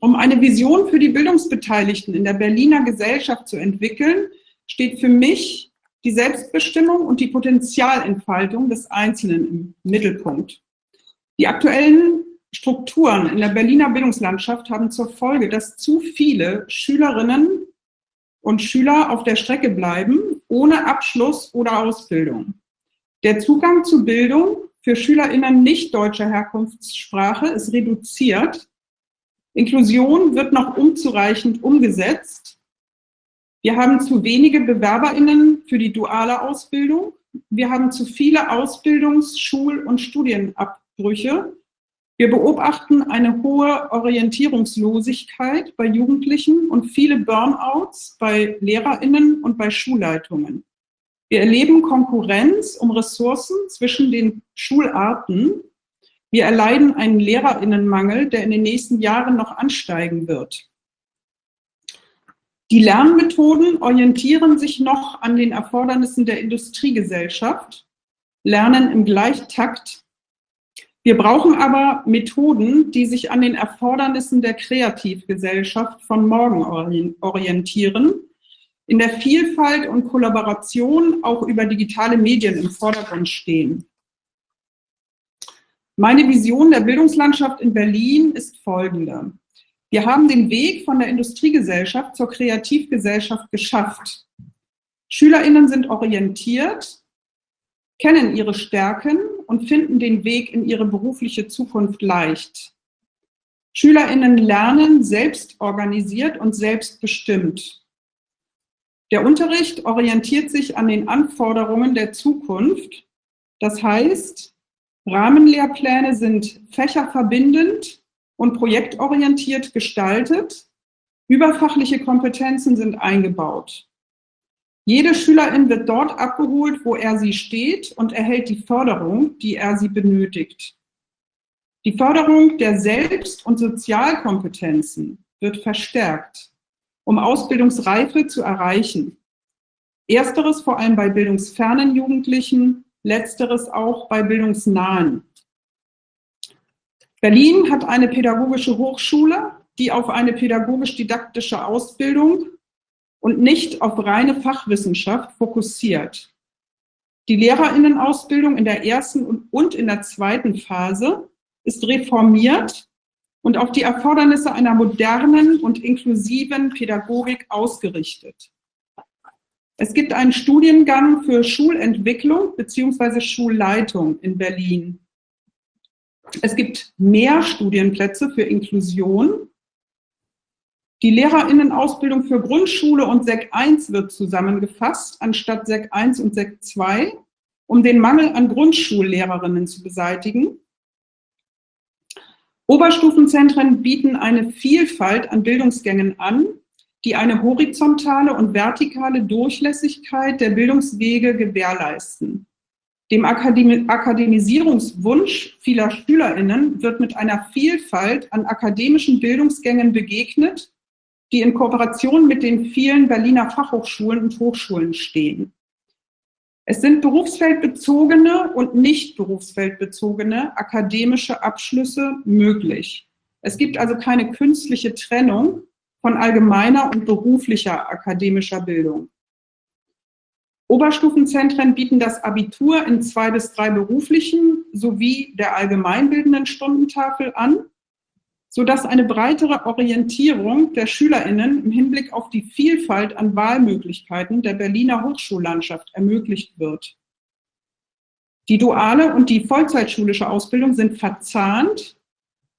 Um eine Vision für die Bildungsbeteiligten in der Berliner Gesellschaft zu entwickeln, steht für mich die Selbstbestimmung und die Potenzialentfaltung des Einzelnen im Mittelpunkt. Die aktuellen Strukturen in der Berliner Bildungslandschaft haben zur Folge, dass zu viele Schülerinnen und Schüler auf der Strecke bleiben, ohne Abschluss oder Ausbildung. Der Zugang zu Bildung für SchülerInnen nicht deutscher Herkunftssprache ist reduziert. Inklusion wird noch unzureichend umgesetzt. Wir haben zu wenige BewerberInnen für die duale Ausbildung. Wir haben zu viele Ausbildungs-, Schul- und Studienabbrüche. Wir beobachten eine hohe Orientierungslosigkeit bei Jugendlichen und viele Burnouts bei LehrerInnen und bei Schulleitungen. Wir erleben Konkurrenz um Ressourcen zwischen den Schularten. Wir erleiden einen Lehrerinnenmangel, der in den nächsten Jahren noch ansteigen wird. Die Lernmethoden orientieren sich noch an den Erfordernissen der Industriegesellschaft, lernen im Gleichtakt. Wir brauchen aber Methoden, die sich an den Erfordernissen der Kreativgesellschaft von morgen orientieren in der Vielfalt und Kollaboration auch über digitale Medien im Vordergrund stehen. Meine Vision der Bildungslandschaft in Berlin ist folgende. Wir haben den Weg von der Industriegesellschaft zur Kreativgesellschaft geschafft. SchülerInnen sind orientiert, kennen ihre Stärken und finden den Weg in ihre berufliche Zukunft leicht. SchülerInnen lernen selbst organisiert und selbstbestimmt. Der Unterricht orientiert sich an den Anforderungen der Zukunft. Das heißt, Rahmenlehrpläne sind fächerverbindend und projektorientiert gestaltet. Überfachliche Kompetenzen sind eingebaut. Jede Schülerin wird dort abgeholt, wo er sie steht und erhält die Förderung, die er sie benötigt. Die Förderung der Selbst- und Sozialkompetenzen wird verstärkt um Ausbildungsreife zu erreichen. Ersteres vor allem bei bildungsfernen Jugendlichen, letzteres auch bei bildungsnahen. Berlin hat eine pädagogische Hochschule, die auf eine pädagogisch-didaktische Ausbildung und nicht auf reine Fachwissenschaft fokussiert. Die Lehrerinnenausbildung in der ersten und in der zweiten Phase ist reformiert und auf die Erfordernisse einer modernen und inklusiven Pädagogik ausgerichtet. Es gibt einen Studiengang für Schulentwicklung bzw. Schulleitung in Berlin. Es gibt mehr Studienplätze für Inklusion. Die Lehrerinnenausbildung für Grundschule und SEC 1 wird zusammengefasst, anstatt SEC 1 und SEC 2, um den Mangel an Grundschullehrerinnen zu beseitigen. Oberstufenzentren bieten eine Vielfalt an Bildungsgängen an, die eine horizontale und vertikale Durchlässigkeit der Bildungswege gewährleisten. Dem Akademisierungswunsch vieler SchülerInnen wird mit einer Vielfalt an akademischen Bildungsgängen begegnet, die in Kooperation mit den vielen Berliner Fachhochschulen und Hochschulen stehen. Es sind berufsfeldbezogene und nicht berufsfeldbezogene akademische Abschlüsse möglich. Es gibt also keine künstliche Trennung von allgemeiner und beruflicher akademischer Bildung. Oberstufenzentren bieten das Abitur in zwei bis drei beruflichen sowie der allgemeinbildenden Stundentafel an sodass eine breitere Orientierung der SchülerInnen im Hinblick auf die Vielfalt an Wahlmöglichkeiten der Berliner Hochschullandschaft ermöglicht wird. Die duale und die vollzeitschulische Ausbildung sind verzahnt,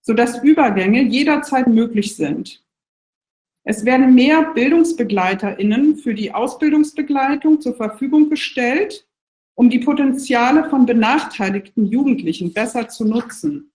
sodass Übergänge jederzeit möglich sind. Es werden mehr BildungsbegleiterInnen für die Ausbildungsbegleitung zur Verfügung gestellt, um die Potenziale von benachteiligten Jugendlichen besser zu nutzen.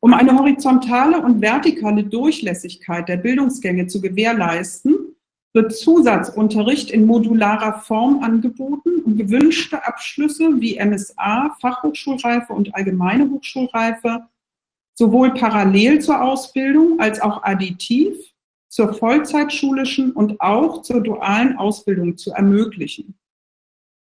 Um eine horizontale und vertikale Durchlässigkeit der Bildungsgänge zu gewährleisten, wird Zusatzunterricht in modularer Form angeboten, um gewünschte Abschlüsse wie MSA, Fachhochschulreife und allgemeine Hochschulreife sowohl parallel zur Ausbildung als auch additiv zur vollzeitschulischen und auch zur dualen Ausbildung zu ermöglichen.